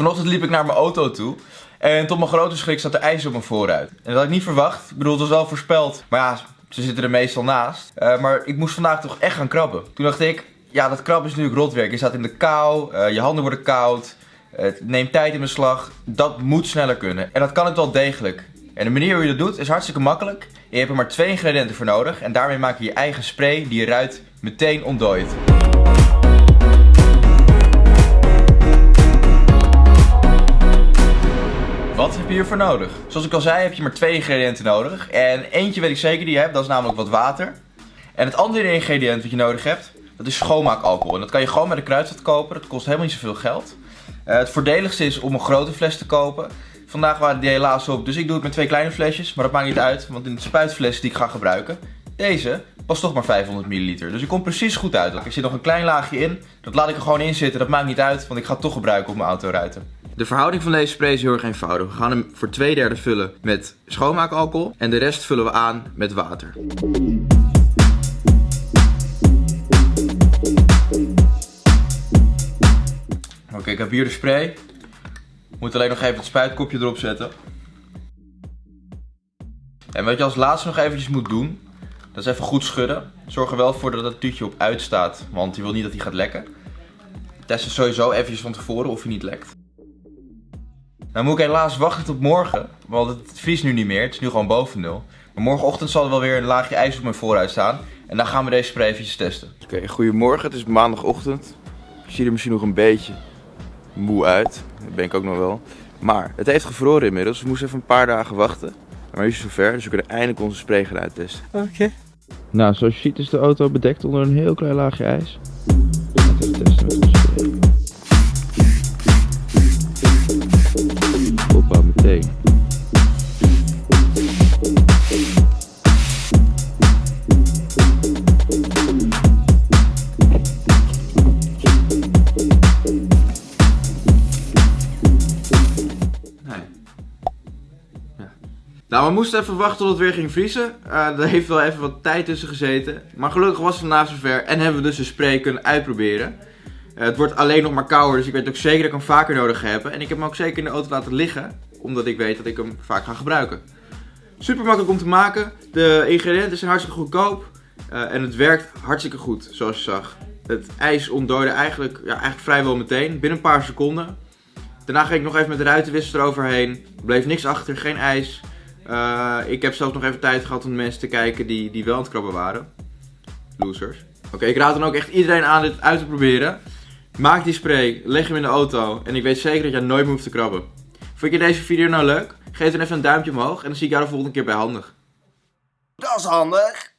Vanochtend liep ik naar mijn auto toe. En tot mijn grote schrik zat er ijs op mijn voorruit. En dat had ik niet verwacht. Ik bedoel, het was wel voorspeld. Maar ja, ze zitten er meestal naast. Uh, maar ik moest vandaag toch echt gaan krabben. Toen dacht ik, ja, dat krabben is natuurlijk rotwerk. Je staat in de kou, uh, je handen worden koud. Het neemt tijd in beslag. Dat moet sneller kunnen. En dat kan het wel degelijk. En de manier hoe je dat doet is hartstikke makkelijk. Je hebt er maar twee ingrediënten voor nodig. En daarmee maak je je eigen spray die je ruit meteen ontdooit. Je hiervoor nodig? Zoals ik al zei heb je maar twee ingrediënten nodig. En eentje weet ik zeker die je hebt, dat is namelijk wat water. En het andere ingrediënt wat je nodig hebt, dat is schoonmaakalcohol. En dat kan je gewoon bij de kruidvat kopen, dat kost helemaal niet zoveel geld. Uh, het voordeligste is om een grote fles te kopen. Vandaag waren die helaas op, dus ik doe het met twee kleine flesjes. Maar dat maakt niet uit, want in de spuitfles die ik ga gebruiken, deze past toch maar 500 milliliter. Dus ik kom precies goed uit. Er zit nog een klein laagje in, dat laat ik er gewoon in zitten. Dat maakt niet uit, want ik ga het toch gebruiken op mijn autoruiten. De verhouding van deze spray is heel erg eenvoudig. We gaan hem voor twee derde vullen met schoonmaakalcohol en de rest vullen we aan met water. Oké, ik heb hier de spray. Moet alleen nog even het spuitkopje erop zetten. En wat je als laatste nog eventjes moet doen, dat is even goed schudden. Zorg er wel voor dat het tuutje op uitstaat, want je wil niet dat hij gaat lekken. Test het sowieso eventjes van tevoren of hij niet lekt. Dan moet ik helaas wachten tot morgen, want het vriest nu niet meer. Het is nu gewoon boven nul. Maar morgenochtend zal er wel weer een laagje ijs op mijn vooruit staan. En dan gaan we deze spray eventjes testen. Oké, goedemorgen. Het is maandagochtend. Ik zie er misschien nog een beetje moe uit. Dat ben ik ook nog wel. Maar het heeft gevroren inmiddels. We moesten even een paar dagen wachten. Maar nu is het zover, dus we kunnen eindelijk onze spray gaan uittesten. Oké. Nou, zoals je ziet is de auto bedekt onder een heel klein laagje ijs. Even Nou, we moesten even wachten tot het weer ging vriezen. Uh, er heeft wel even wat tijd tussen gezeten. Maar gelukkig was het vandaag zover en hebben we dus een spray kunnen uitproberen. Uh, het wordt alleen nog maar kouder, dus ik weet ook zeker dat ik hem vaker nodig heb. En ik heb hem ook zeker in de auto laten liggen, omdat ik weet dat ik hem vaak ga gebruiken. Super makkelijk om te maken. De ingrediënten zijn hartstikke goedkoop. Uh, en het werkt hartstikke goed, zoals je zag. Het ijs ontdooide eigenlijk, ja, eigenlijk vrijwel meteen, binnen een paar seconden. Daarna ging ik nog even met de ruitenwisser eroverheen. Er bleef niks achter, geen ijs. Uh, ik heb zelfs nog even tijd gehad om mensen te kijken die, die wel aan het krabben waren. Losers. Oké, ik raad dan ook echt iedereen aan dit uit te proberen. Maak die spray, leg hem in de auto en ik weet zeker dat jij nooit meer hoeft te krabben. Vond je deze video nou leuk? Geef dan even een duimpje omhoog en dan zie ik jou de volgende keer bij handig. Dat is handig.